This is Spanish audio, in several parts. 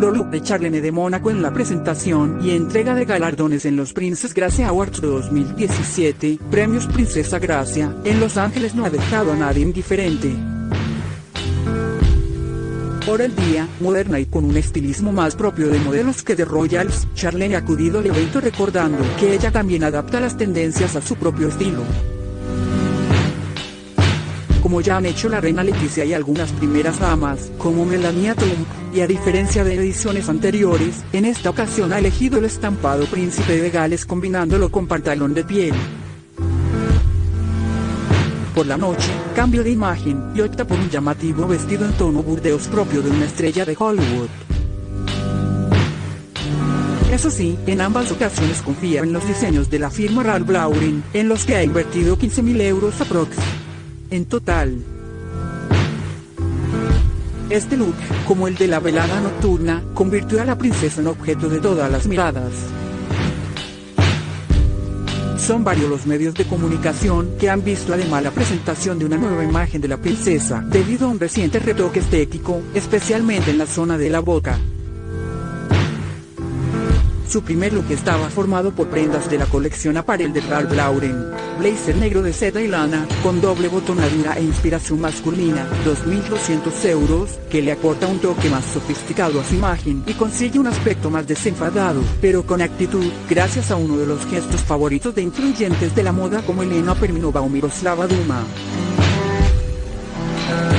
look de Charlene de Mónaco en la presentación y entrega de galardones en los Princess Gracia Awards 2017, Premios Princesa Gracia, en Los Ángeles no ha dejado a nadie indiferente. Por el día, moderna y con un estilismo más propio de modelos que de Royals, Charlene ha acudido al evento recordando que ella también adapta las tendencias a su propio estilo como ya han hecho la reina Leticia y algunas primeras damas, como Melania Trump, y a diferencia de ediciones anteriores, en esta ocasión ha elegido el estampado príncipe de Gales combinándolo con pantalón de piel. Por la noche, cambio de imagen y opta por un llamativo vestido en tono burdeos propio de una estrella de Hollywood. Eso sí, en ambas ocasiones confía en los diseños de la firma Ralph Lauren, en los que ha invertido 15.000 euros aprox en total. Este look, como el de la velada nocturna, convirtió a la princesa en objeto de todas las miradas. Son varios los medios de comunicación que han visto además la presentación de una nueva imagen de la princesa, debido a un reciente retoque estético, especialmente en la zona de la boca. Su primer look estaba formado por prendas de la colección Apparel de Ralph Lauren, blazer negro de seda y lana, con doble botonadura e inspiración masculina, 2.200 euros, que le aporta un toque más sofisticado a su imagen y consigue un aspecto más desenfadado, pero con actitud, gracias a uno de los gestos favoritos de influyentes de la moda como Elena Perminova o Miroslava Duma.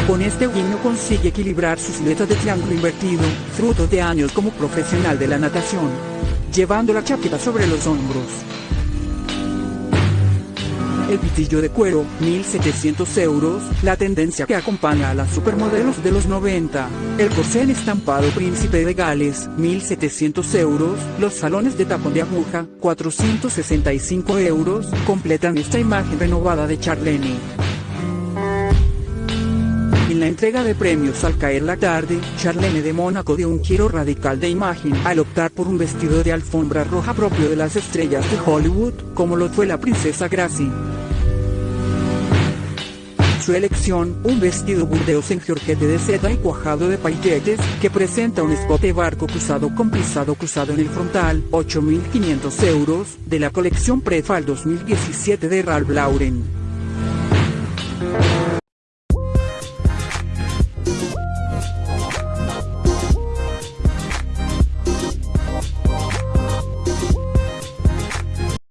Con este guiño consigue equilibrar su silueta de triángulo invertido, fruto de años como profesional de la natación llevando la chaqueta sobre los hombros. El pitillo de cuero, 1700 euros, la tendencia que acompaña a las supermodelos de los 90. El corsé estampado príncipe de Gales, 1700 euros, los salones de tapón de aguja, 465 euros, completan esta imagen renovada de Charlene. En la entrega de premios al caer la tarde, Charlene de Mónaco dio un giro radical de imagen al optar por un vestido de alfombra roja propio de las estrellas de Hollywood, como lo fue la princesa Gracie. Su elección, un vestido burdeos en georgette de seda y cuajado de pailletes, que presenta un escote barco cruzado con pisado cruzado en el frontal, 8.500 euros, de la colección Prefal 2017 de Ralph Lauren.